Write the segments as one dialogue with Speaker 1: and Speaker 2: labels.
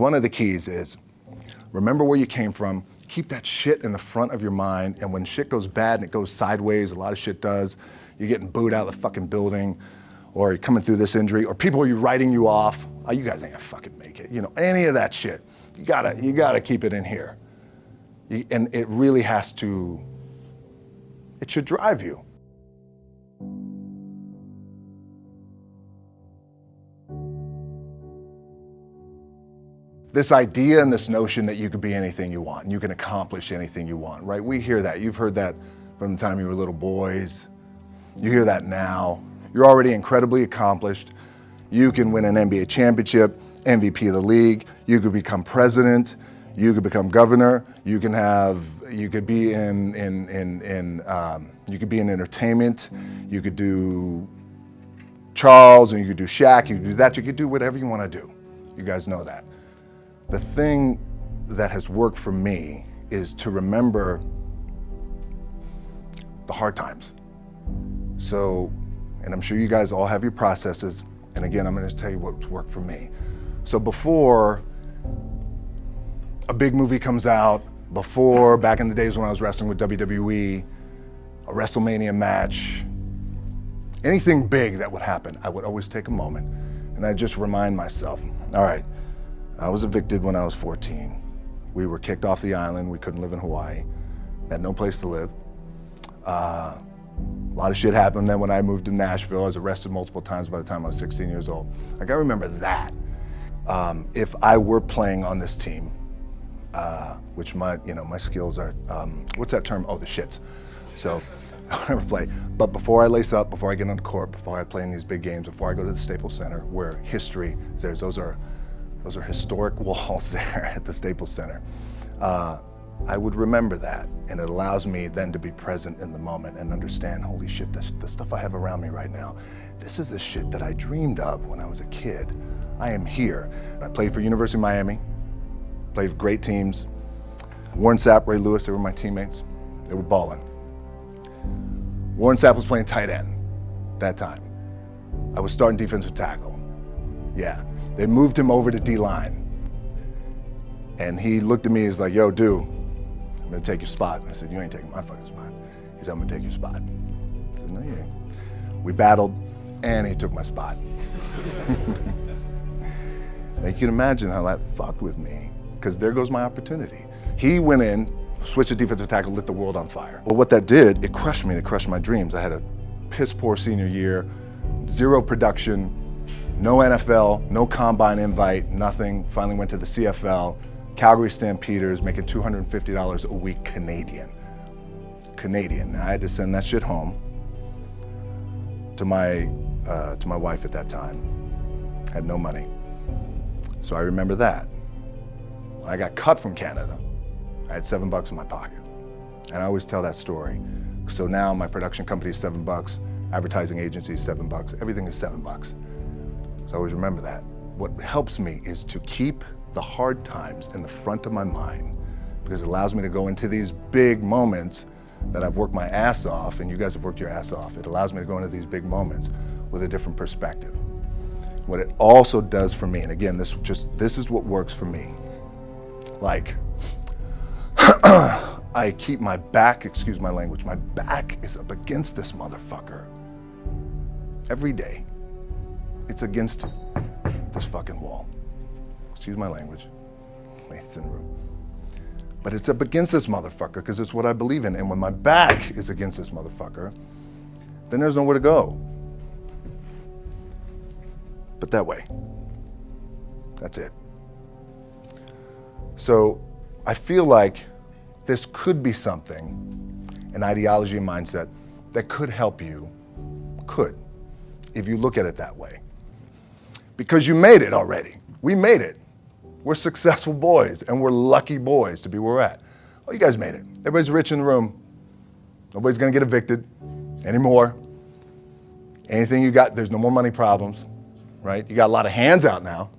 Speaker 1: one of the keys is remember where you came from, keep that shit in the front of your mind, and when shit goes bad and it goes sideways, a lot of shit does, you're getting booed out of the fucking building, or you're coming through this injury, or people are writing you off, oh, you guys ain't gonna fucking make it. You know, any of that shit, you gotta, you gotta keep it in here. And it really has to, it should drive you. This idea and this notion that you could be anything you want and you can accomplish anything you want, right? We hear that. You've heard that from the time you were little boys. You hear that now. You're already incredibly accomplished. You can win an NBA championship, MVP of the league. You could become president. You could become governor. You can have, you could be in, in, in, in um, you could be in entertainment. You could do Charles and you could do Shaq. You could do that. You could do whatever you want to do. You guys know that. The thing that has worked for me is to remember the hard times. So, and I'm sure you guys all have your processes. And again, I'm gonna tell you what's worked for me. So before a big movie comes out, before back in the days when I was wrestling with WWE, a WrestleMania match, anything big that would happen, I would always take a moment and I just remind myself, all right, I was evicted when I was 14. We were kicked off the island. We couldn't live in Hawaii. Had no place to live. Uh, a lot of shit happened then when I moved to Nashville. I was arrested multiple times by the time I was 16 years old. Like I remember that. Um, if I were playing on this team, uh, which my, you know, my skills are, um, what's that term? Oh, the shits. So I never play. But before I lace up, before I get on the court, before I play in these big games, before I go to the Staples Center, where history is those are those are historic walls there at the Staples Center. Uh, I would remember that, and it allows me then to be present in the moment and understand, holy shit, this, the stuff I have around me right now, this is the shit that I dreamed of when I was a kid. I am here. I played for University of Miami, played great teams. Warren Sapp, Ray Lewis, they were my teammates. They were balling. Warren Sapp was playing tight end that time. I was starting defensive tackle. Yeah, they moved him over to D-line. And he looked at me, and he's like, yo, dude, I'm gonna take your spot. I said, you ain't taking my fucking spot. He said, I'm gonna take your spot. I said, no, you ain't. We battled, and he took my spot. now you can imagine how that fucked with me, because there goes my opportunity. He went in, switched to defensive tackle, lit the world on fire. Well, what that did, it crushed me, it crushed my dreams. I had a piss poor senior year, zero production, no NFL, no combine invite, nothing. Finally went to the CFL, Calgary Stampeders, making $250 a week Canadian. Canadian. I had to send that shit home to my, uh, to my wife at that time. Had no money. So I remember that. When I got cut from Canada, I had seven bucks in my pocket. And I always tell that story. So now my production company is seven bucks, advertising agency is seven bucks, everything is seven bucks. So I always remember that. What helps me is to keep the hard times in the front of my mind because it allows me to go into these big moments that I've worked my ass off and you guys have worked your ass off. It allows me to go into these big moments with a different perspective. What it also does for me, and again, this just this is what works for me. Like I keep my back, excuse my language, my back is up against this motherfucker every day. It's against this fucking wall. Excuse my language, ladies in the room. But it's up against this motherfucker because it's what I believe in. And when my back is against this motherfucker, then there's nowhere to go. But that way. That's it. So I feel like this could be something, an ideology and mindset that could help you, could, if you look at it that way. Because you made it already. We made it. We're successful boys, and we're lucky boys to be where we're at. Oh, you guys made it. Everybody's rich in the room. Nobody's gonna get evicted anymore. Anything you got, there's no more money problems, right? You got a lot of hands out now.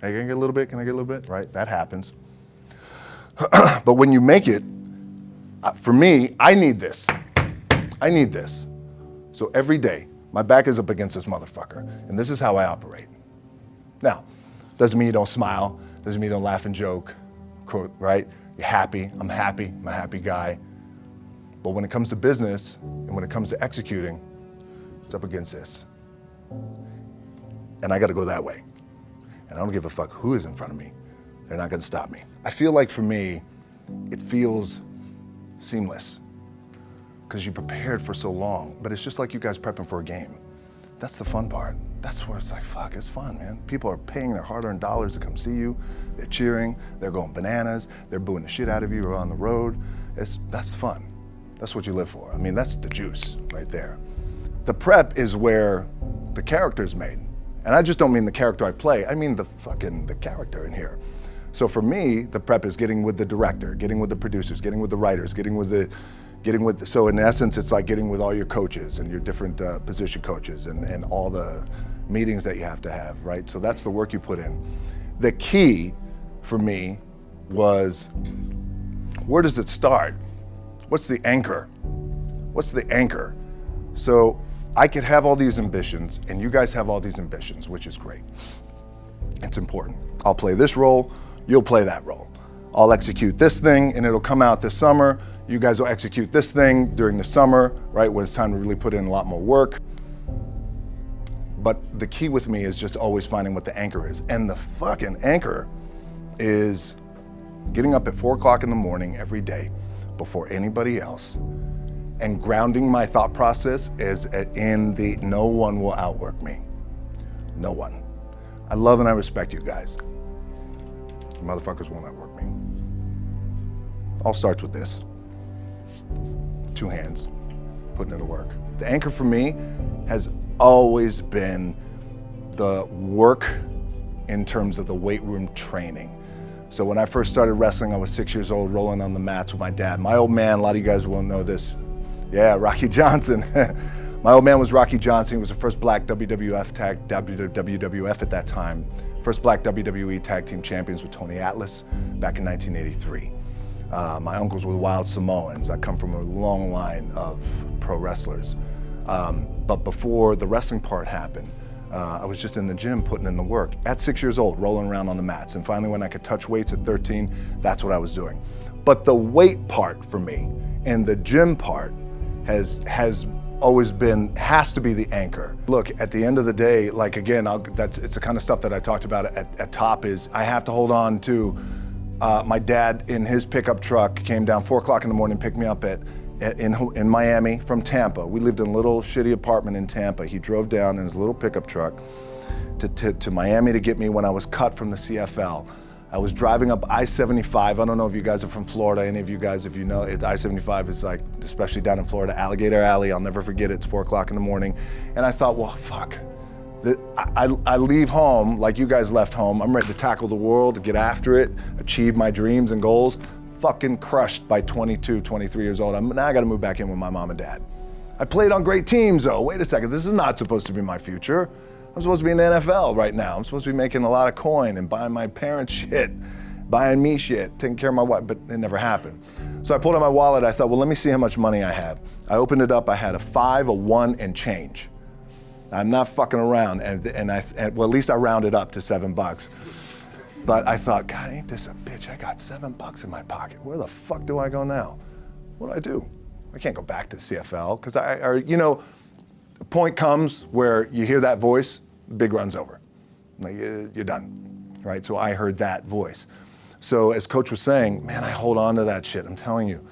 Speaker 1: Hey, can I get a little bit? Can I get a little bit? Right, that happens. but when you make it, for me, I need this. I need this. So every day, my back is up against this motherfucker, and this is how I operate. Now, doesn't mean you don't smile, Doesn't mean you don't laugh and joke, quote, right? You're happy, I'm happy, I'm a happy guy. But when it comes to business and when it comes to executing, it's up against this. And I gotta go that way. And I don't give a fuck who is in front of me. They're not gonna stop me. I feel like for me, it feels seamless because you prepared for so long, but it's just like you guys prepping for a game. That's the fun part. That's where it's like, fuck, it's fun, man. People are paying their hard-earned dollars to come see you. They're cheering, they're going bananas, they're booing the shit out of you or on the road. It's, that's fun. That's what you live for. I mean, that's the juice right there. The prep is where the character's made. And I just don't mean the character I play, I mean the fucking, the character in here. So for me, the prep is getting with the director, getting with the producers, getting with the writers, getting with the, getting with, so in essence, it's like getting with all your coaches and your different uh, position coaches and, and all the meetings that you have to have, right? So that's the work you put in. The key for me was, where does it start? What's the anchor? What's the anchor? So I could have all these ambitions and you guys have all these ambitions, which is great. It's important. I'll play this role, you'll play that role. I'll execute this thing and it'll come out this summer. You guys will execute this thing during the summer, right, when it's time to really put in a lot more work. But the key with me is just always finding what the anchor is. And the fucking anchor is getting up at four o'clock in the morning every day before anybody else and grounding my thought process is in the no one will outwork me. No one. I love and I respect you guys. Motherfuckers won't outwork me. All starts with this. Two hands, putting in the work. The anchor for me has always been the work in terms of the weight room training. So when I first started wrestling, I was six years old, rolling on the mats with my dad. My old man, a lot of you guys will know this. Yeah, Rocky Johnson. my old man was Rocky Johnson. He was the first black WWF tag, WWF at that time. First black WWE tag team champions with Tony Atlas back in 1983. Uh, my uncles were Wild Samoans. I come from a long line of pro wrestlers. Um, but before the wrestling part happened, uh, I was just in the gym putting in the work. At six years old, rolling around on the mats. And finally when I could touch weights at 13, that's what I was doing. But the weight part for me and the gym part has, has always been, has to be the anchor. Look, at the end of the day, like again, I'll, that's, it's the kind of stuff that I talked about at, at top is I have to hold on to uh, my dad in his pickup truck came down four o'clock in the morning, picked me up at, in, in Miami from Tampa. We lived in a little shitty apartment in Tampa. He drove down in his little pickup truck to, to, to Miami to get me when I was cut from the CFL. I was driving up I-75. I don't know if you guys are from Florida, any of you guys, if you know, it's I-75 is like, especially down in Florida, Alligator Alley. I'll never forget it. It's four o'clock in the morning. And I thought, well, fuck. I, I, leave home like you guys left home. I'm ready to tackle the world, get after it, achieve my dreams and goals. Fucking crushed by 22, 23 years old. I'm, now I gotta move back in with my mom and dad. I played on great teams though. Wait a second, this is not supposed to be my future. I'm supposed to be in the NFL right now. I'm supposed to be making a lot of coin and buying my parents shit, buying me shit, taking care of my wife, but it never happened. So I pulled out my wallet. I thought, well, let me see how much money I have. I opened it up. I had a five, a one, and change. I'm not fucking around. And, and I, and, well, at least I rounded up to seven bucks. But I thought, God, ain't this a bitch? I got seven bucks in my pocket. Where the fuck do I go now? What do I do? I can't go back to CFL because I, or, you know, the point comes where you hear that voice, big run's over. Like, you're done, right? So I heard that voice. So as coach was saying, man, I hold on to that shit. I'm telling you,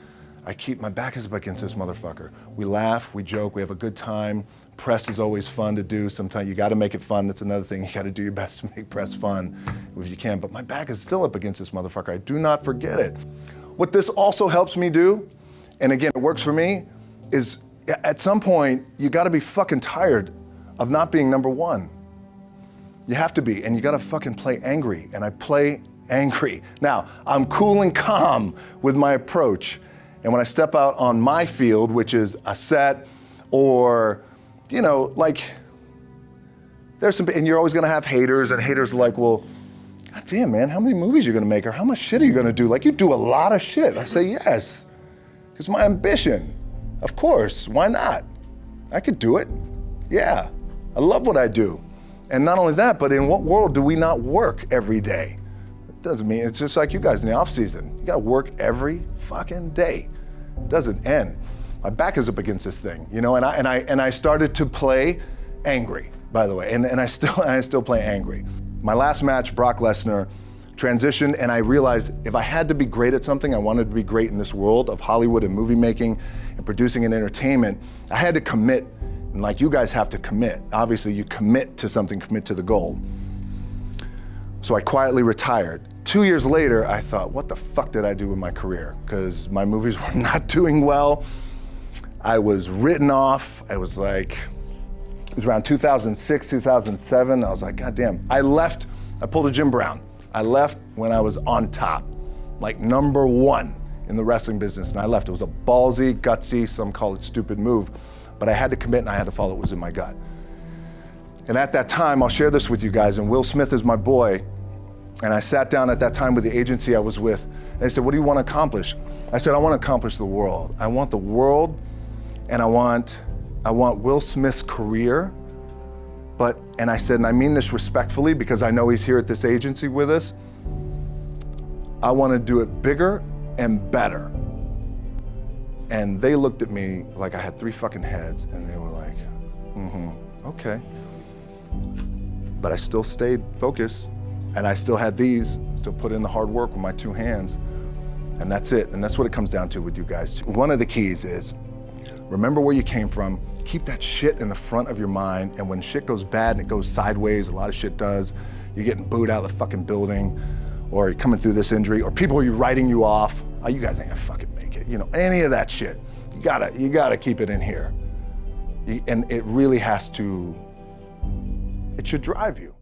Speaker 1: I keep, my back is up against this motherfucker. We laugh, we joke, we have a good time. Press is always fun to do. Sometimes you got to make it fun. That's another thing. You got to do your best to make press fun if you can. But my back is still up against this motherfucker. I do not forget it. What this also helps me do, and again, it works for me, is at some point, you got to be fucking tired of not being number one. You have to be, and you got to fucking play angry. And I play angry. Now, I'm cool and calm with my approach. And when I step out on my field, which is a set or you know, like, there's some, and you're always gonna have haters, and haters are like, well, God damn, man, how many movies are you gonna make, or how much shit are you gonna do? Like, you do a lot of shit. I say, yes, because my ambition. Of course, why not? I could do it. Yeah, I love what I do. And not only that, but in what world do we not work every day? Doesn't mean it's just like you guys in the off season. You gotta work every fucking day. It doesn't end. My back is up against this thing, you know, and I and I and I started to play angry, by the way, and, and I still and I still play angry. My last match, Brock Lesnar, transitioned and I realized if I had to be great at something, I wanted to be great in this world of Hollywood and movie making and producing and entertainment, I had to commit, and like you guys have to commit. Obviously, you commit to something, commit to the goal. So I quietly retired. Two years later, I thought, what the fuck did I do with my career? Because my movies were not doing well. I was written off. I was like, it was around 2006, 2007. I was like, God damn. I left, I pulled a Jim Brown. I left when I was on top, like number one in the wrestling business, and I left. It was a ballsy, gutsy, some call it stupid move, but I had to commit and I had to follow what was in my gut. And at that time, I'll share this with you guys, and Will Smith is my boy, and I sat down at that time with the agency I was with, they said, what do you want to accomplish? I said, I want to accomplish the world. I want the world, and I want, I want Will Smith's career but, and I said, and I mean this respectfully because I know he's here at this agency with us, I want to do it bigger and better. And they looked at me like I had three fucking heads and they were like, mm-hmm, okay. But I still stayed focused and I still had these, still put in the hard work with my two hands. And that's it. And that's what it comes down to with you guys. One of the keys is remember where you came from, keep that shit in the front of your mind, and when shit goes bad and it goes sideways, a lot of shit does, you're getting booed out of the fucking building, or you're coming through this injury, or people are writing you off, oh, you guys ain't gonna fucking make it, you know, any of that shit. You gotta, you gotta keep it in here. And it really has to, it should drive you.